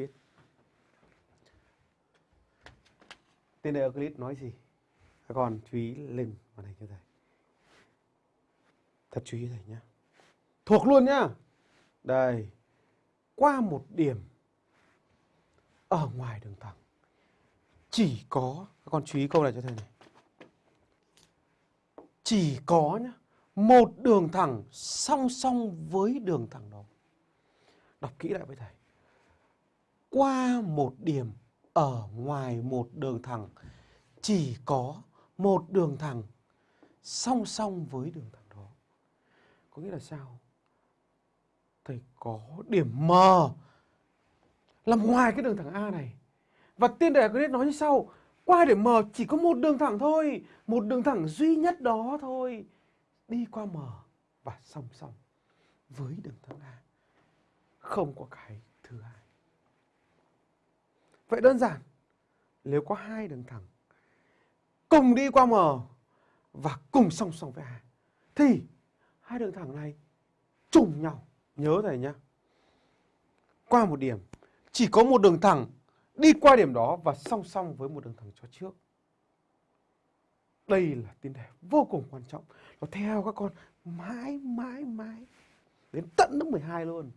viết. Tên đề Euclid nói gì? Các con chú ý lên màn hình cho thầy. Thật chú ý thầy nhá Thuộc luôn nhá. Đây. Qua một điểm ở ngoài đường thẳng chỉ có, các con chú ý câu này cho thầy này chỉ có nhá, một đường thẳng song song với đường thẳng đó đọc kỹ lại với thầy qua một điểm ở ngoài một đường thẳng, chỉ có một đường thẳng song song với đường thẳng đó. Có nghĩa là sao? Thầy có điểm M làm ngoài cái đường thẳng A này. Và tiên đề Euclid nói như sau, qua điểm M chỉ có một đường thẳng thôi, một đường thẳng duy nhất đó thôi. Đi qua M và song song với đường thẳng A. Không có cái thứ hai vậy đơn giản, nếu có hai đường thẳng, cùng đi qua M và cùng song song với A, thì hai đường thẳng này trùng nhau nhớ thầy nhé qua một điểm, chỉ có một đường thẳng đi qua điểm đó và song song với một đường thẳng cho trước. Đây là tiền đề vô cùng quan trọng. Nó theo các con mãi mãi mãi đến tận lớp 12 luôn.